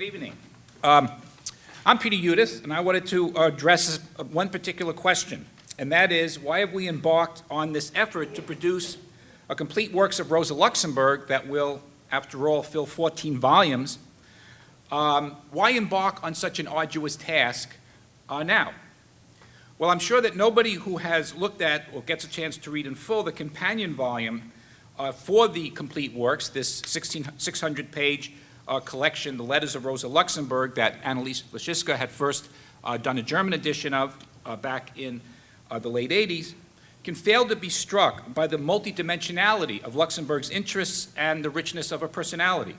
Good evening. Um, I'm Peter Hudis, and I wanted to address one particular question, and that is, why have we embarked on this effort to produce a complete works of Rosa Luxemburg that will, after all, fill 14 volumes? Um, why embark on such an arduous task uh, now? Well, I'm sure that nobody who has looked at or gets a chance to read in full the companion volume uh, for the complete works, this 600-page uh, collection, The Letters of Rosa Luxemburg, that Anneliese Laschitza had first uh, done a German edition of uh, back in uh, the late 80s, can fail to be struck by the multidimensionality of Luxemburg's interests and the richness of her personality.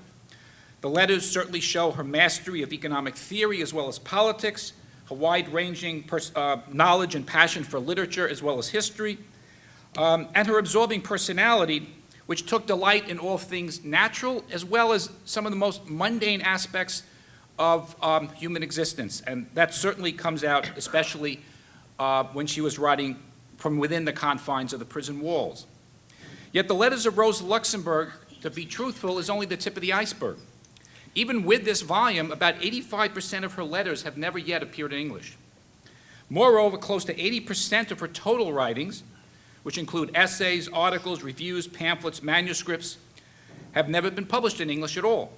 The letters certainly show her mastery of economic theory as well as politics, her wide-ranging uh, knowledge and passion for literature as well as history, um, and her absorbing personality which took delight in all things natural as well as some of the most mundane aspects of um, human existence. And that certainly comes out especially uh, when she was writing from within the confines of the prison walls. Yet the letters of Rosa Luxemburg, to be truthful, is only the tip of the iceberg. Even with this volume, about 85% of her letters have never yet appeared in English. Moreover, close to 80% of her total writings which include essays, articles, reviews, pamphlets, manuscripts, have never been published in English at all.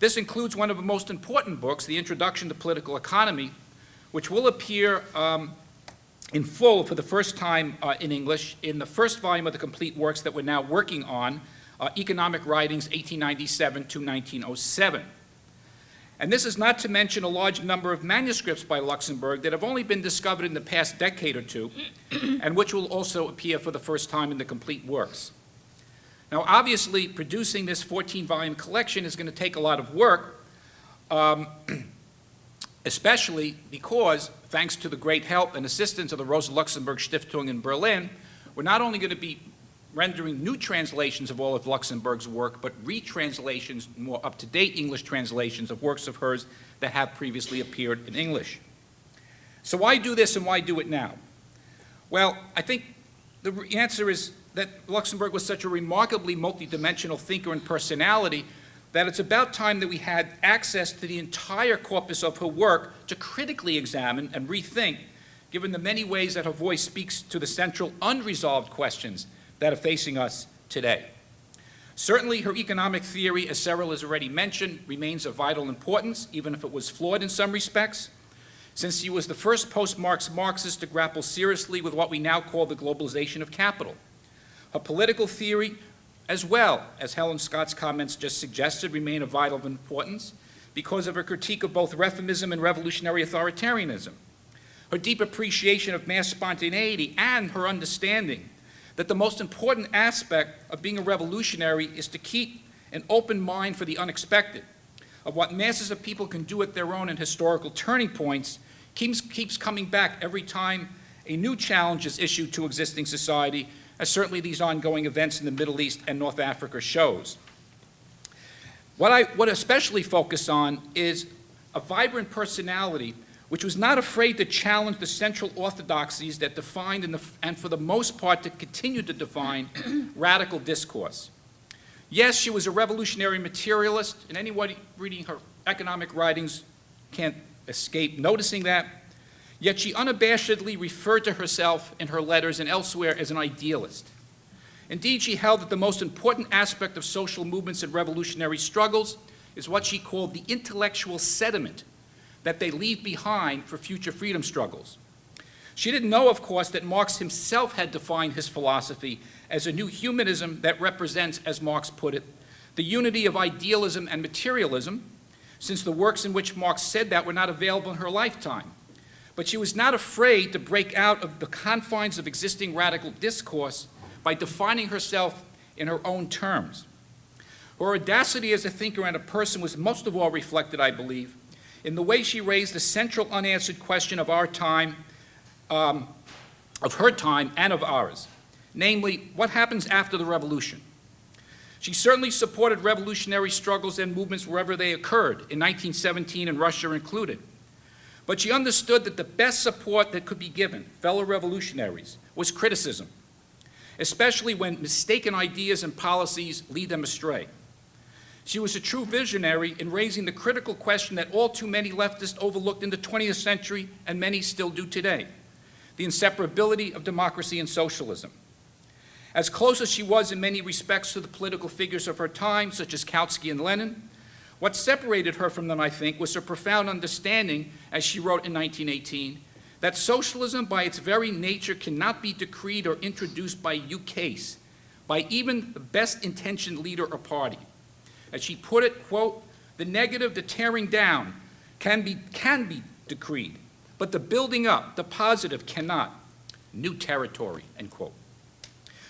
This includes one of the most important books, The Introduction to Political Economy, which will appear um, in full for the first time uh, in English in the first volume of the complete works that we're now working on, uh, Economic Writings 1897 to 1907. And this is not to mention a large number of manuscripts by Luxemburg that have only been discovered in the past decade or two, and which will also appear for the first time in the complete works. Now, obviously, producing this 14-volume collection is going to take a lot of work, um, especially because, thanks to the great help and assistance of the Rosa Luxemburg Stiftung in Berlin, we're not only going to be rendering new translations of all of Luxemburg's work, but retranslations, more up-to-date English translations of works of hers that have previously appeared in English. So why do this and why do it now? Well, I think the answer is that Luxemburg was such a remarkably multidimensional thinker and personality that it's about time that we had access to the entire corpus of her work to critically examine and rethink, given the many ways that her voice speaks to the central unresolved questions that are facing us today. Certainly, her economic theory, as Cyril has already mentioned, remains of vital importance, even if it was flawed in some respects, since she was the first post-Marx Marxist to grapple seriously with what we now call the globalization of capital. Her political theory, as well as Helen Scott's comments just suggested, remain of vital importance because of her critique of both reformism and revolutionary authoritarianism. Her deep appreciation of mass spontaneity and her understanding that the most important aspect of being a revolutionary is to keep an open mind for the unexpected, of what masses of people can do at their own and historical turning points, keeps, keeps coming back every time a new challenge is issued to existing society, as certainly these ongoing events in the Middle East and North Africa shows. What I would especially focus on is a vibrant personality which was not afraid to challenge the central orthodoxies that defined the, and for the most part to continue to define radical discourse. Yes, she was a revolutionary materialist, and anyone reading her economic writings can't escape noticing that, yet she unabashedly referred to herself in her letters and elsewhere as an idealist. Indeed, she held that the most important aspect of social movements and revolutionary struggles is what she called the intellectual sediment that they leave behind for future freedom struggles. She didn't know, of course, that Marx himself had defined his philosophy as a new humanism that represents, as Marx put it, the unity of idealism and materialism, since the works in which Marx said that were not available in her lifetime. But she was not afraid to break out of the confines of existing radical discourse by defining herself in her own terms. Her audacity as a thinker and a person was most of all reflected, I believe, in the way she raised the central unanswered question of our time, um, of her time and of ours, namely, what happens after the revolution? She certainly supported revolutionary struggles and movements wherever they occurred, in 1917 and Russia included. But she understood that the best support that could be given fellow revolutionaries was criticism, especially when mistaken ideas and policies lead them astray. She was a true visionary in raising the critical question that all too many leftists overlooked in the 20th century and many still do today, the inseparability of democracy and socialism. As close as she was in many respects to the political figures of her time, such as Kautsky and Lenin, what separated her from them, I think, was her profound understanding, as she wrote in 1918, that socialism by its very nature cannot be decreed or introduced by ukase, by even the best intentioned leader or party. As she put it, quote, the negative, the tearing down, can be, can be decreed, but the building up, the positive, cannot. New territory, end quote.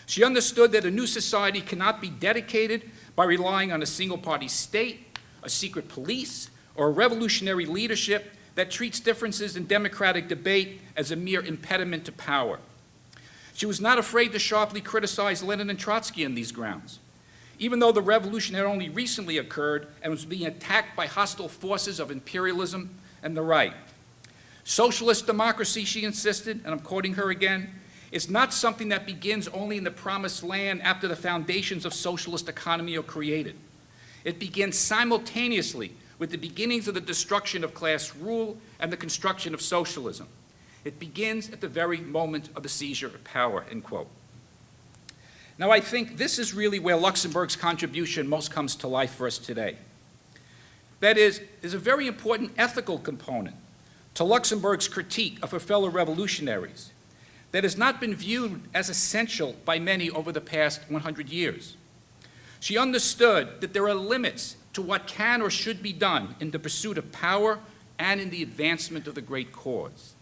She understood that a new society cannot be dedicated by relying on a single-party state, a secret police, or a revolutionary leadership that treats differences in democratic debate as a mere impediment to power. She was not afraid to sharply criticize Lenin and Trotsky on these grounds. Even though the revolution had only recently occurred and was being attacked by hostile forces of imperialism and the right. Socialist democracy, she insisted, and I'm quoting her again, is not something that begins only in the promised land after the foundations of socialist economy are created. It begins simultaneously with the beginnings of the destruction of class rule and the construction of socialism. It begins at the very moment of the seizure of power, end quote. Now, I think this is really where Luxemburg's contribution most comes to life for us today. That is, there's a very important ethical component to Luxemburg's critique of her fellow revolutionaries that has not been viewed as essential by many over the past 100 years. She understood that there are limits to what can or should be done in the pursuit of power and in the advancement of the great cause.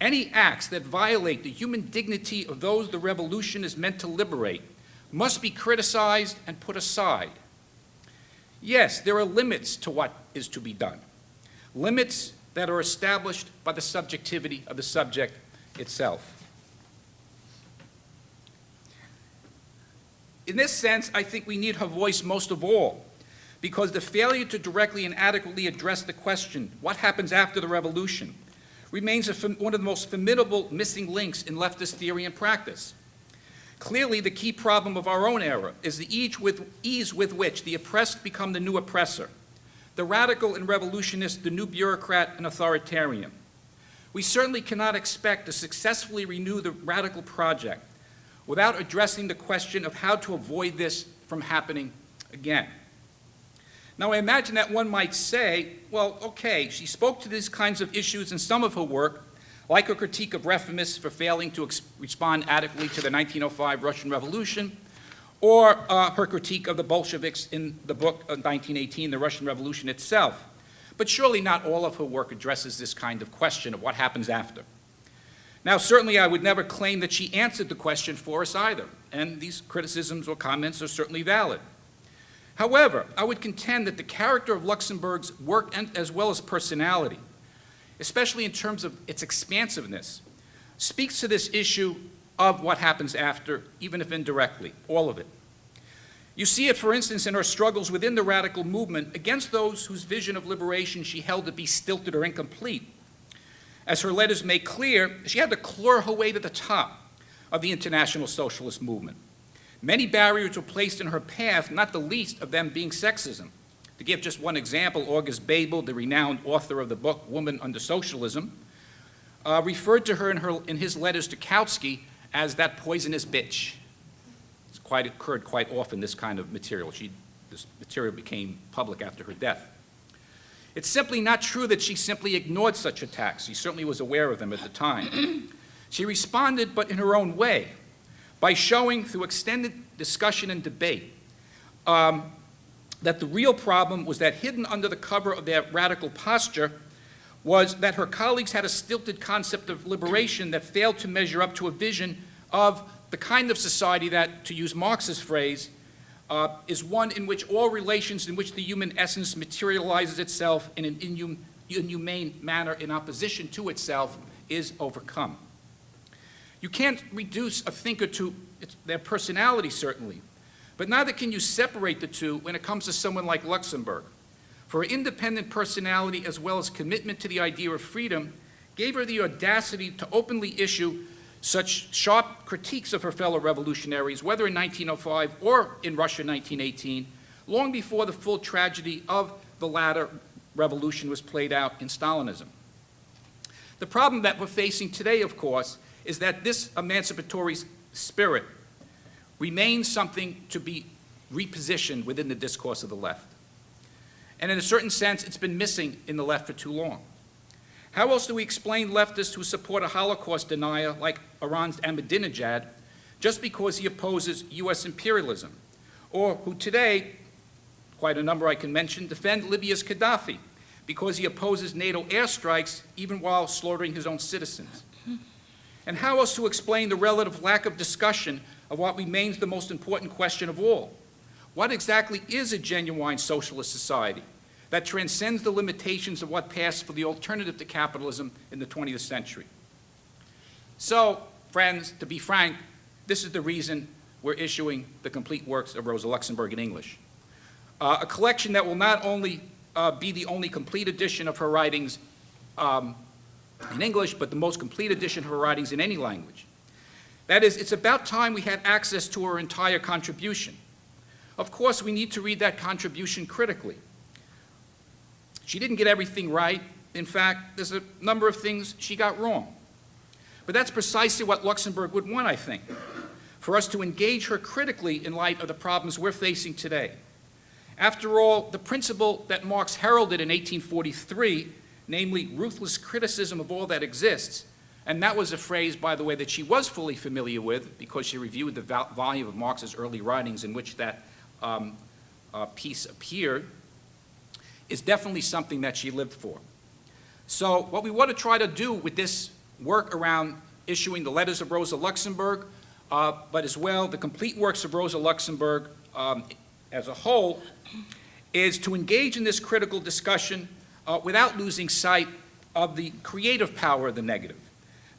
Any acts that violate the human dignity of those the revolution is meant to liberate must be criticized and put aside. Yes, there are limits to what is to be done, limits that are established by the subjectivity of the subject itself. In this sense, I think we need her voice most of all, because the failure to directly and adequately address the question, what happens after the revolution, remains one of the most formidable missing links in leftist theory and practice. Clearly, the key problem of our own era is the ease with, ease with which the oppressed become the new oppressor, the radical and revolutionist the new bureaucrat and authoritarian. We certainly cannot expect to successfully renew the radical project without addressing the question of how to avoid this from happening again. Now, I imagine that one might say, well, okay, she spoke to these kinds of issues in some of her work, like her critique of reformists for failing to respond adequately to the 1905 Russian Revolution, or uh, her critique of the Bolsheviks in the book of 1918, The Russian Revolution itself. But surely not all of her work addresses this kind of question of what happens after. Now, certainly I would never claim that she answered the question for us either, and these criticisms or comments are certainly valid. However, I would contend that the character of Luxemburg's work and, as well as personality, especially in terms of its expansiveness, speaks to this issue of what happens after, even if indirectly, all of it. You see it, for instance, in her struggles within the radical movement against those whose vision of liberation she held to be stilted or incomplete. As her letters make clear, she had to claw her way to the top of the international socialist movement. Many barriers were placed in her path, not the least of them being sexism. To give just one example, August Bebel, the renowned author of the book Woman Under Socialism, uh, referred to her in, her in his letters to Kautsky as that poisonous bitch. It's quite occurred quite often, this kind of material. She, this material became public after her death. It's simply not true that she simply ignored such attacks. She certainly was aware of them at the time. she responded, but in her own way by showing through extended discussion and debate um, that the real problem was that hidden under the cover of their radical posture was that her colleagues had a stilted concept of liberation that failed to measure up to a vision of the kind of society that, to use Marx's phrase, uh, is one in which all relations in which the human essence materializes itself in an inhum inhumane manner in opposition to itself is overcome. You can't reduce a thinker to their personality, certainly, but neither can you separate the two when it comes to someone like Luxemburg. For her independent personality as well as commitment to the idea of freedom gave her the audacity to openly issue such sharp critiques of her fellow revolutionaries, whether in 1905 or in Russia in 1918, long before the full tragedy of the latter revolution was played out in Stalinism. The problem that we're facing today, of course, is that this emancipatory spirit remains something to be repositioned within the discourse of the left. And in a certain sense, it's been missing in the left for too long. How else do we explain leftists who support a Holocaust denier like Iran's Ahmadinejad just because he opposes U.S. imperialism? Or who today, quite a number I can mention, defend Libya's Gaddafi because he opposes NATO airstrikes even while slaughtering his own citizens? And how else to explain the relative lack of discussion of what remains the most important question of all? What exactly is a genuine socialist society that transcends the limitations of what passed for the alternative to capitalism in the 20th century? So, friends, to be frank, this is the reason we're issuing the complete works of Rosa Luxemburg in English. Uh, a collection that will not only uh, be the only complete edition of her writings um, in English, but the most complete edition of her writings in any language. That is, it's about time we had access to her entire contribution. Of course, we need to read that contribution critically. She didn't get everything right. In fact, there's a number of things she got wrong. But that's precisely what Luxemburg would want, I think, for us to engage her critically in light of the problems we're facing today. After all, the principle that Marx heralded in 1843, namely ruthless criticism of all that exists, and that was a phrase, by the way, that she was fully familiar with because she reviewed the volume of Marx's early writings in which that um, uh, piece appeared, is definitely something that she lived for. So what we want to try to do with this work around issuing the letters of Rosa Luxemburg, uh, but as well the complete works of Rosa Luxemburg um, as a whole, is to engage in this critical discussion uh, without losing sight of the creative power of the negative.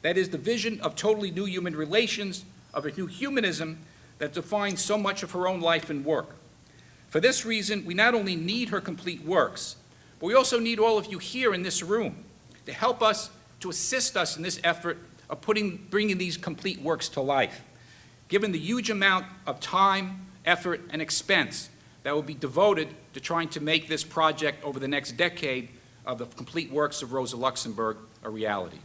That is the vision of totally new human relations, of a new humanism that defines so much of her own life and work. For this reason, we not only need her complete works, but we also need all of you here in this room to help us, to assist us in this effort of putting, bringing these complete works to life, given the huge amount of time, effort, and expense that will be devoted to trying to make this project over the next decade of the complete works of Rosa Luxemburg a reality.